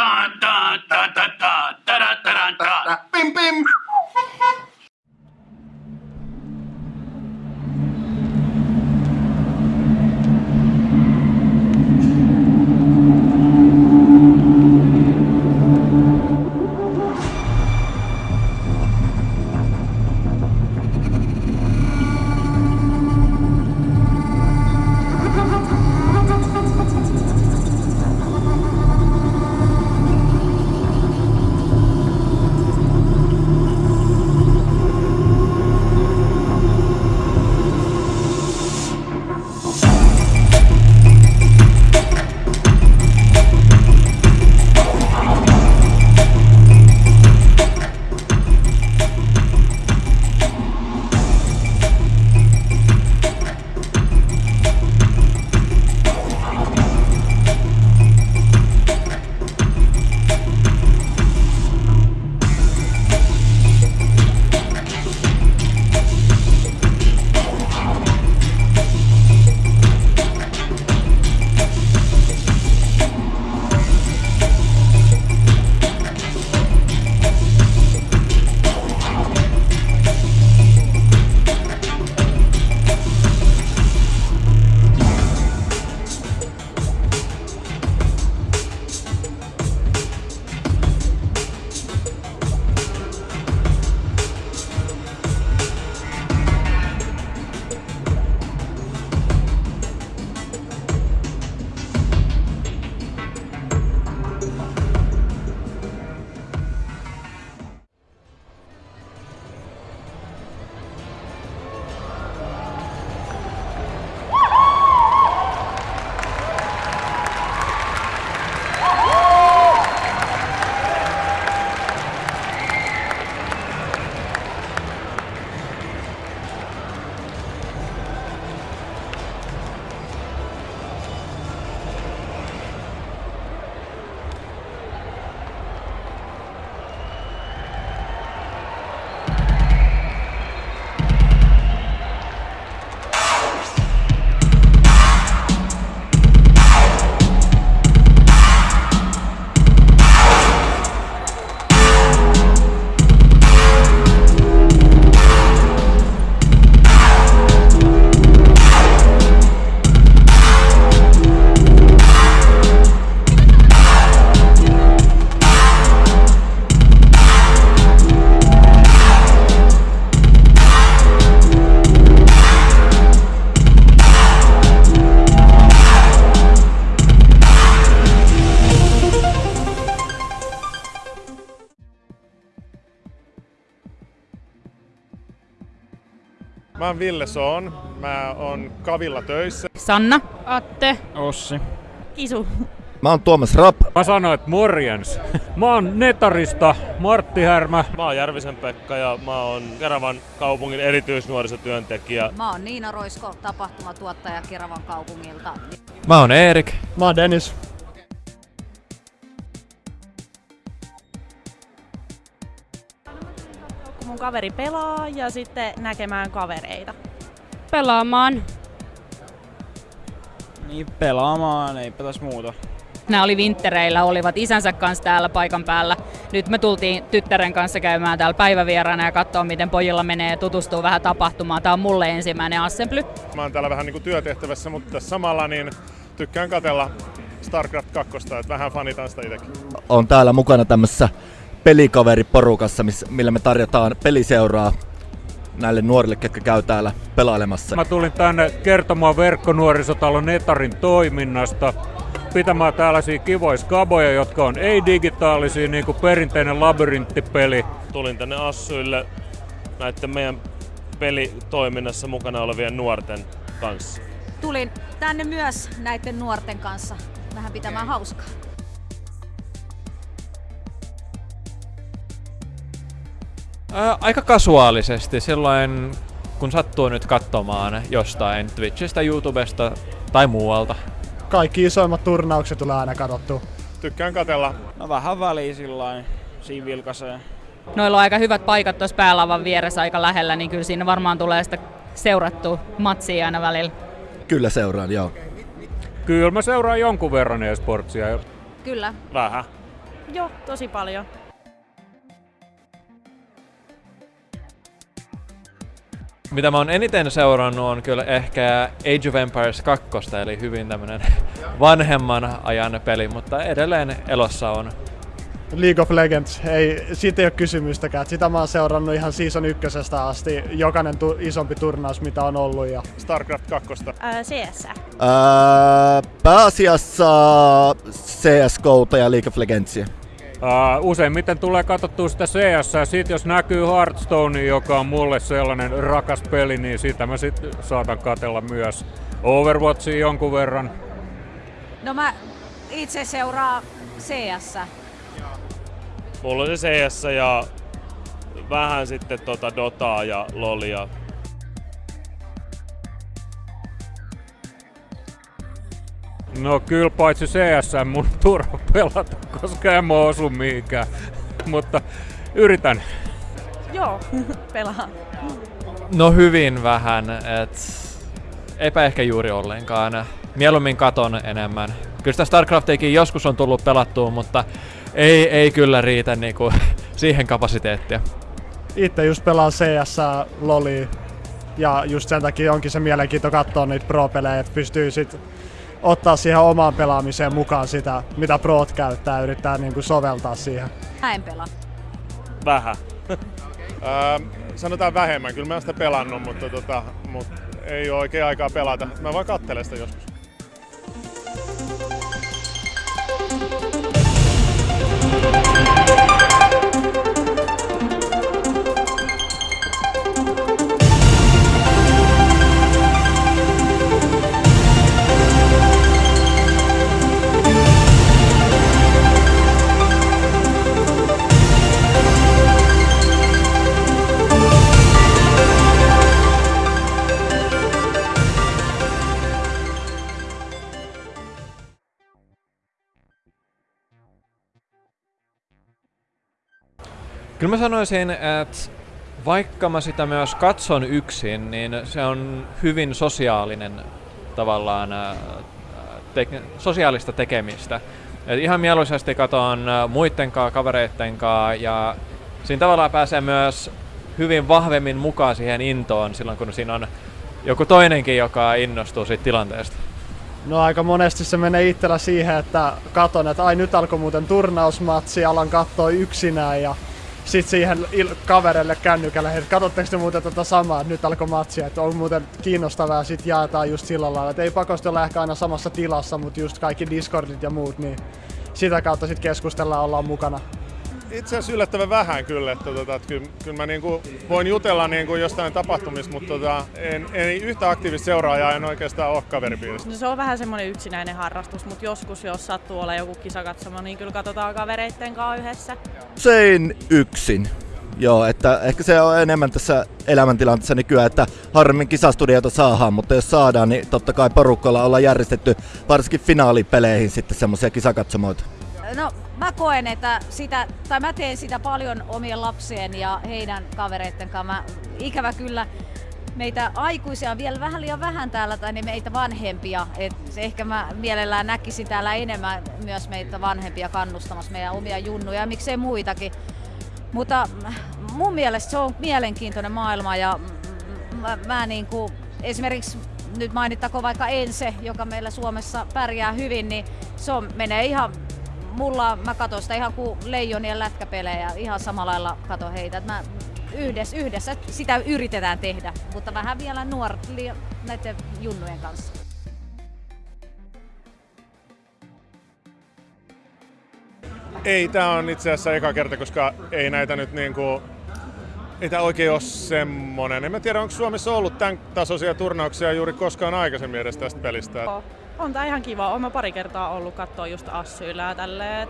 Da da da da da da da da da da. bim, bim. Oon Ville Soon. Mä oon Kavilla töissä. Sanna. Atte. Ossi. Kisu. Mä oon Tuomas Rapp. Mä sanoin, että morjens. Mä oon Netarista Martti Härmä. Mä oon Järvisen Pekka ja mä oon Keravan kaupungin erityisnuorisotyöntekijä. Mä oon Niina Roisko, tapahtumatuottaja Keravan kaupungilta. Mä oon Erik. Mä oon Dennis. Kaveri pelaa ja sitten näkemään kavereita. Pelaamaan. Niin pelaamaan, eipä tässä muuta. Nämä oli vinttereillä, olivat isänsä kanssa täällä paikan päällä. Nyt me tultiin tyttären kanssa käymään täällä päivävieraana ja katsoa, miten pojilla menee tutustua vähän tapahtumaan. Tämä on mulle ensimmäinen assembly. Mä oon täällä vähän niinku työtehtävässä, mutta samalla niin tykkään katella StarCraft 2, että vähän fanitan sitä itsekin. On täällä mukana tämmössä pelikaveriporukassa, miss, millä me tarjotaan peliseuraa näille nuorille, ketkä käy täällä pelailemassa. Mä tulin tänne kertomaan verkkonuorisotalon Netarin toiminnasta, pitämään tällaisia kivoja skaboja, jotka on ei-digitaalisia, niin kuin perinteinen labyrinttipeli. Tulin tänne Assuille näiden meidän pelitoiminnassa mukana olevien nuorten kanssa. Tulin tänne myös näiden nuorten kanssa vähän pitämään hauskaa. Ää, aika kasuaalisesti, silloin kun sattuu nyt katsomaan jostain Twitchistä, YouTubesta tai muualta. Kaikki isoimmat turnaukset tulee aina katsottua. Tykkään katella. No vähän väliä sillain, siinä vilkaisee. Noilla on aika hyvät paikat tuossa päälavan vieressä aika lähellä, niin kyllä siinä varmaan tulee sitä seurattua matsia aina välillä. Kyllä seuraan, joo. Kyllä mä seuraan jonkun verran esportsia. Kyllä. Vähän. Joo, tosi paljon. Mitä mä oon eniten seurannut on kyllä ehkä Age of Empires 2, eli hyvin tämmönen vanhemman ajan peli, mutta edelleen elossa on. League of Legends, ei, siitä ei ole kysymystäkään. Sitä mä oon seurannut ihan season ykkösestä asti, jokainen tu- isompi turnaus mitä on ollut. Ja... StarCraft 2. Ää, CS. Ää, pääasiassa CSGOta ja League of Legendsia. Uh, useimmiten tulee katsottua sitä CS, ja sit jos näkyy Hearthstone, joka on mulle sellainen rakas peli, niin sitä mä sit saatan katella myös. Overwatchia jonkun verran. No mä itse seuraan CS. Mulla on se CS ja vähän sitten tota Dotaa ja Lolia. No kyllä paitsi CS mun turha pelata, koska en mä osu mihinkään. Mutta yritän. Joo, pelaan. No hyvin vähän, et eipä ehkä juuri ollenkaan. Mieluummin katon enemmän. Kyllä sitä StarCraftiakin joskus on tullut pelattua, mutta ei, ei kyllä riitä niinku siihen kapasiteettia. Itse just pelaan CS, Loli ja just sen takia onkin se mielenkiinto katsoa niitä pro-pelejä, että pystyy sit ottaa siihen omaan pelaamiseen mukaan sitä, mitä proot käyttää ja yrittää niinku soveltaa siihen. Mä en pelaa. Vähän. Ää, sanotaan vähemmän, kyllä mä oon sitä pelannut, mutta, tota, mutta ei ole oikein aikaa pelata. Mä vaan kattelen sitä joskus. Kyllä mä sanoisin, että vaikka mä sitä myös katson yksin, niin se on hyvin sosiaalinen tavallaan ää, te- sosiaalista tekemistä. Et ihan mieluisesti katon ää, muitten kanssa, kavereitten kanssa ja siinä tavallaan pääsee myös hyvin vahvemmin mukaan siihen intoon silloin, kun siinä on joku toinenkin, joka innostuu siitä tilanteesta. No aika monesti se menee itsellä siihen, että katon, että ai nyt alkoi muuten turnausmatsi, alan katsoa yksinään ja sit siihen il- kaverille kännykälle, että katsotteko te muuten tota samaa, että nyt alkoi matsi, että on muuten kiinnostavaa ja sit jaetaan just sillä lailla, että ei pakosti olla ehkä aina samassa tilassa, mutta just kaikki Discordit ja muut, niin sitä kautta sit keskustellaan, ollaan mukana. Itse asiassa yllättävän vähän kyllä, että, tota, että kyllä, kyllä mä niinku voin jutella niinku jostain tapahtumista, mutta tota, en, en yhtä aktiivista seuraajaa en oikeastaan ole kaveripiirissä. No se on vähän semmoinen yksinäinen harrastus, mutta joskus jos sattuu olla joku kisakatsomo, niin kyllä katsotaan kavereitten kanssa yhdessä. Usein yksin. Joo, että ehkä se on enemmän tässä elämäntilanteessa nykyään, että harvemmin kisastudioita saadaan, mutta jos saadaan, niin totta kai porukalla ollaan järjestetty varsinkin finaalipeleihin sitten semmoisia kisakatsomoita. No mä koen, että sitä, tai mä teen sitä paljon omien lapsien ja heidän kavereitten kanssa. Mä, ikävä kyllä meitä aikuisia on vielä vähän liian vähän täällä, tai niin meitä vanhempia. Et ehkä mä mielellään näkisin täällä enemmän myös meitä vanhempia kannustamassa meidän omia junnuja ja miksei muitakin. Mutta mun mielestä se on mielenkiintoinen maailma ja mä, mä niin kuin, esimerkiksi nyt mainittako vaikka Ense, joka meillä Suomessa pärjää hyvin, niin se on, menee ihan mulla, mä katson sitä ihan kuin leijonien lätkäpelejä, ihan samalla lailla kato heitä. Et mä yhdessä, yhdessä sitä yritetään tehdä, mutta vähän vielä nuor näiden junnujen kanssa. Ei, tää on itse asiassa eka kerta, koska ei näitä nyt niinku... Ei tää oikein ole semmonen. En mä tiedä, onko Suomessa ollut tämän tasoisia turnauksia juuri koskaan aikaisemmin edes tästä pelistä. On tää ihan kiva. Olen mä pari kertaa ollut katsoa just Assyillä ja tälleen.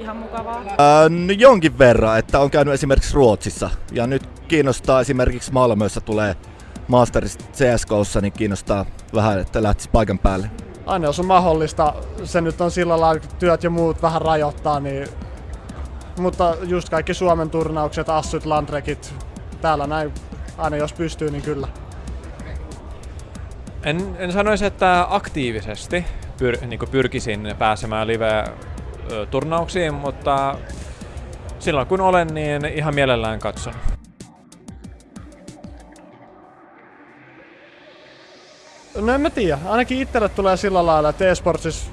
Ihan mukavaa. Ää, no jonkin verran, että on käynyt esimerkiksi Ruotsissa. Ja nyt kiinnostaa esimerkiksi Malmössä tulee Masterista CSGOssa, niin kiinnostaa vähän, että lähtisi paikan päälle. Aina jos on mahdollista, se nyt on sillä lailla, että työt ja muut vähän rajoittaa, niin mutta just kaikki Suomen turnaukset, Assut, Landrekit, täällä näin, aina jos pystyy, niin kyllä. En, en sanoisi, että aktiivisesti pyr, niin pyrkisin pääsemään live ö, turnauksiin, mutta silloin kun olen, niin ihan mielellään katson. No en mä tiedä. Ainakin itselle tulee sillä lailla, että e-sportsissa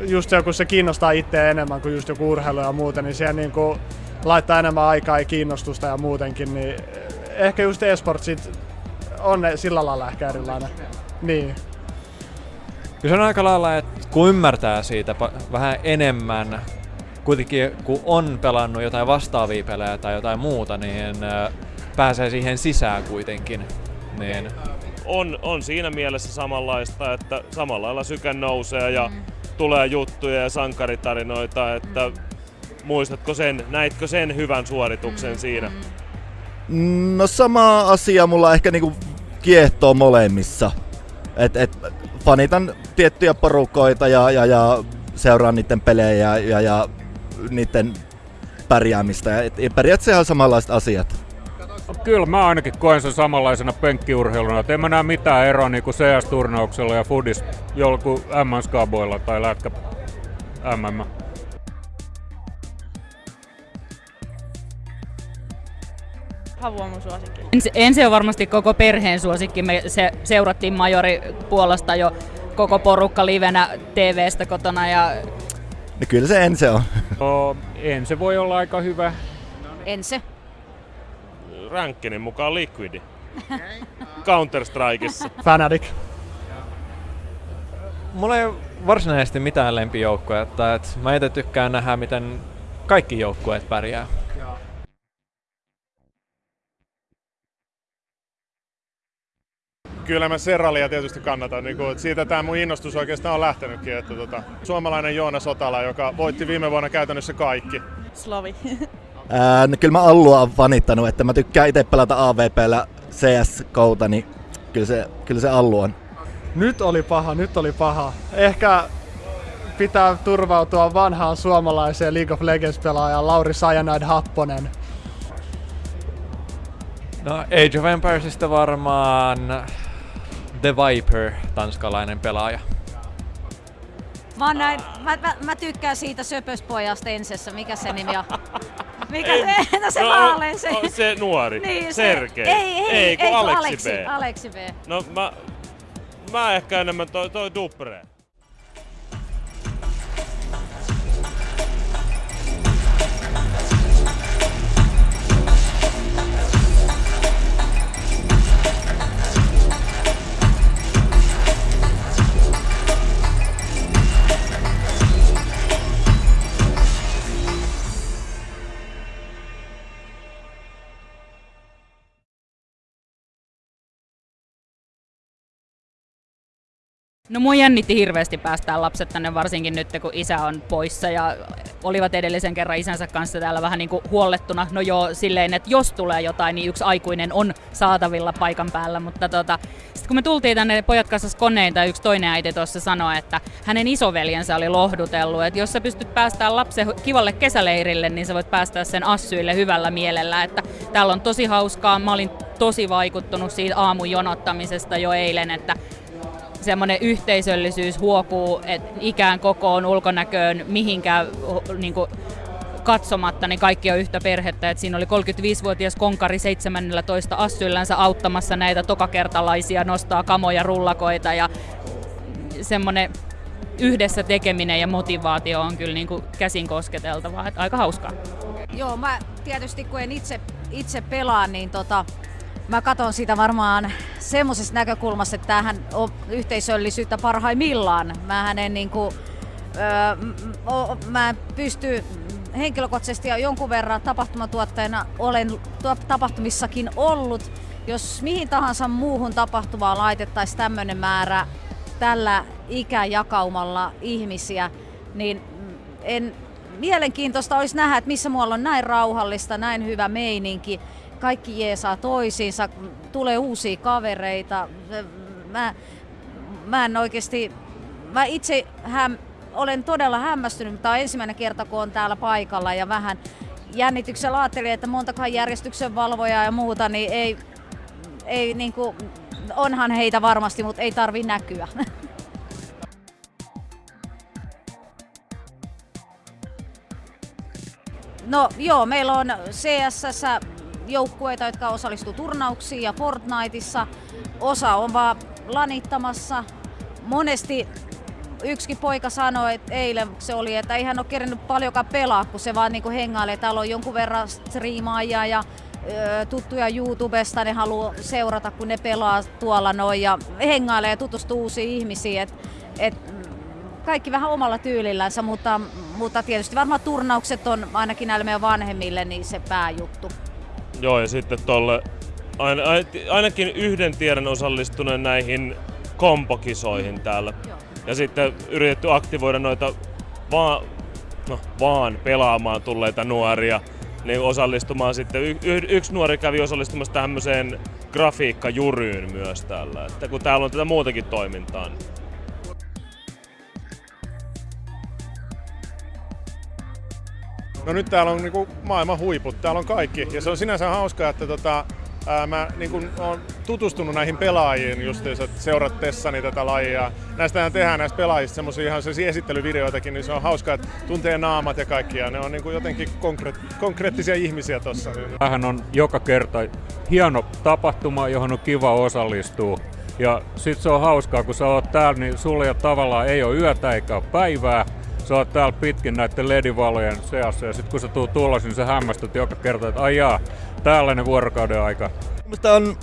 just joku se kiinnostaa itseä enemmän kuin just joku urheilu ja muuten, niin siellä niinku laittaa enemmän aikaa ja kiinnostusta ja muutenkin, niin ehkä just e-sportsit on ne sillä lailla ehkä erilainen. Niin. Kyllä se on aika lailla, että kun ymmärtää siitä pa- vähän enemmän, kuitenkin kun on pelannut jotain vastaavia pelejä tai jotain muuta, niin pääsee siihen sisään kuitenkin. Niin On, on siinä mielessä samanlaista, että samalla lailla syke nousee ja tulee juttuja ja sankaritarinoita, että muistatko sen, näitkö sen hyvän suorituksen siinä? No sama asia mulla ehkä niinku kiehtoo molemmissa. Et, et fanitan tiettyjä porukoita ja, ja, ja seuraan niiden pelejä ja, ja, ja niiden pärjäämistä. Et, ja periaatteessa ihan samanlaiset asiat. No, kyllä mä ainakin koen sen samanlaisena penkkiurheiluna, että en mä näe mitään eroa niin kuin CS-turnauksella ja Foodis jollakin M-skaboilla tai lätkä MM. Havu on mun suosikki. Ensi, ensi on varmasti koko perheen suosikki. Me se, seurattiin Majori Puolasta jo koko porukka livenä TV-stä kotona ja No kyllä se ensi on. No, en se voi olla aika hyvä. Ense. Rankkinin mukaan Liquidi. Counter-Strikeissa. Fanatic. mulla ei ole varsinaisesti mitään lempijoukkoja, että, mä itse tykkään nähdä, miten kaikki joukkueet pärjää. Kyllä mä Serralia tietysti kannatan. Niin kuin, siitä tämä mun innostus oikeastaan on lähtenytkin. Että tota, suomalainen Joona Sotala, joka voitti viime vuonna käytännössä kaikki. Slovi. Ää, no kyllä mä Allua on fanittanut, että mä tykkään itse pelata AVPllä CS-kouta, niin kyllä se, kyllä se Allu on. Nyt oli paha, nyt oli paha. Ehkä pitää turvautua vanhaan suomalaiseen League of Legends-pelaajaan Lauri Sajanaid Happonen. No Age of Empiresista varmaan The Viper, tanskalainen pelaaja. Mä, oon näin, mä, mä, mä, tykkään siitä söpöspojasta Ensessä. Mikä se nimi on? Mikä se? No se No, vaalein se. o- se nuori. Niin, se- Sergei. Ei, ei, ei, kun ei, Aleksi, Aleksi, B. Aleksi B. No mä, mä ehkä enemmän toi, toi Dupre. No mua jännitti hirveästi päästää lapset tänne, varsinkin nyt kun isä on poissa ja olivat edellisen kerran isänsä kanssa täällä vähän niin kuin huollettuna. No joo, silleen, että jos tulee jotain, niin yksi aikuinen on saatavilla paikan päällä, mutta tota, sitten kun me tultiin tänne pojat kanssa koneita, yksi toinen äiti tuossa sanoi, että hänen isoveljensä oli lohdutellut, että jos sä pystyt päästään lapsen kivalle kesäleirille, niin sä voit päästää sen assyille hyvällä mielellä, että täällä on tosi hauskaa. Mä olin tosi vaikuttunut siitä aamun jonottamisesta jo eilen, että semmoinen yhteisöllisyys huokuu, että ikään kokoon, ulkonäköön, mihinkään niin kuin, katsomatta, niin kaikki on yhtä perhettä. Et siinä oli 35-vuotias konkari 17 assyllänsä auttamassa näitä tokakertalaisia, nostaa kamoja, rullakoita ja semmoinen yhdessä tekeminen ja motivaatio on kyllä niin kuin käsin kosketeltavaa. Et aika hauskaa. Joo, mä tietysti kun en itse, itse pelaa, niin tota, mä katson sitä varmaan semmoisesta näkökulmasta, että tämähän on yhteisöllisyyttä parhaimmillaan. Mähän en niinku, öö, m- o, mä en pysty henkilökohtaisesti ja jonkun verran tapahtumatuottajana olen tapahtumissakin ollut. Jos mihin tahansa muuhun tapahtumaan laitettaisiin tämmöinen määrä tällä ikäjakaumalla ihmisiä, niin en, mielenkiintoista olisi nähdä, että missä muualla on näin rauhallista, näin hyvä meininki. Kaikki jeesaa toisiinsa, tulee uusia kavereita. Mä, mä en oikeasti, mä itse häm, olen todella hämmästynyt, tämä on ensimmäinen kerta, kun on täällä paikalla ja vähän jännityksellä ajattelin, että montakaan järjestyksen valvojaa ja muuta, niin ei, ei niin kuin, onhan heitä varmasti, mutta ei tarvi näkyä. No joo, meillä on CSS joukkueita, jotka osallistuu turnauksiin ja Fortniteissa. Osa on vaan lanittamassa. Monesti yksikin poika sanoi, että eilen se oli, että ei hän ole kerännyt paljonkaan pelaa, kun se vaan niinku hengailee. Täällä on jonkun verran striimaajia ja ö, tuttuja YouTubesta, ne haluaa seurata, kun ne pelaa tuolla noin ja hengailee ja tutustuu uusiin ihmisiin. Et, et, kaikki vähän omalla tyylillänsä, mutta, mutta tietysti varmaan turnaukset on ainakin näille meidän vanhemmille niin se pääjuttu. Joo, ja sitten tolle ain, ainakin yhden tiedän osallistuneen näihin kompokisoihin täällä. Joo. Ja sitten yritetty aktivoida noita vaan, no, vaan pelaamaan tulleita nuoria niin osallistumaan sitten. Y- y- yksi nuori kävi osallistumassa tämmöiseen grafiikkajuryyn myös täällä, että kun täällä on tätä muutakin toimintaa. Niin. No nyt täällä on niinku maailman huiput, täällä on kaikki. Ja se on sinänsä hauskaa, että tota, ää, mä niinku oon tutustunut näihin pelaajiin justiinsa seuratessani tätä lajia. Näistähän tehdään näistä pelaajista semmoisia ihan sellaisia esittelyvideoitakin, niin se on hauskaa, että tuntee naamat ja kaikkia. Ne on niinku jotenkin konkre- konkreettisia ihmisiä tossa. Tämähän on joka kerta hieno tapahtuma, johon on kiva osallistua. Ja sit se on hauskaa, kun sä oot täällä, niin sulla ei tavallaan ei ole yötä eikä päivää. Sä oot täällä pitkin näiden ledivalojen seassa ja sit kun sä tuut tulos, niin sä hämmästyt joka kerta, että ai jaa, tällainen vuorokauden aika. Mielestäni on,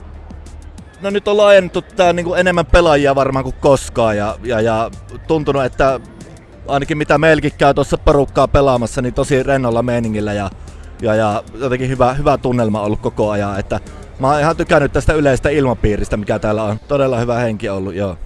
no nyt on laajennettu tää niinku enemmän pelaajia varmaan kuin koskaan ja, ja, ja tuntunut, että ainakin mitä meilläkin käy tuossa porukkaa pelaamassa, niin tosi rennolla meiningillä ja, ja, ja jotenkin hyvä, hyvä tunnelma ollut koko ajan, että mä oon ihan tykännyt tästä yleisestä ilmapiiristä, mikä täällä on. Todella hyvä henki ollut, joo.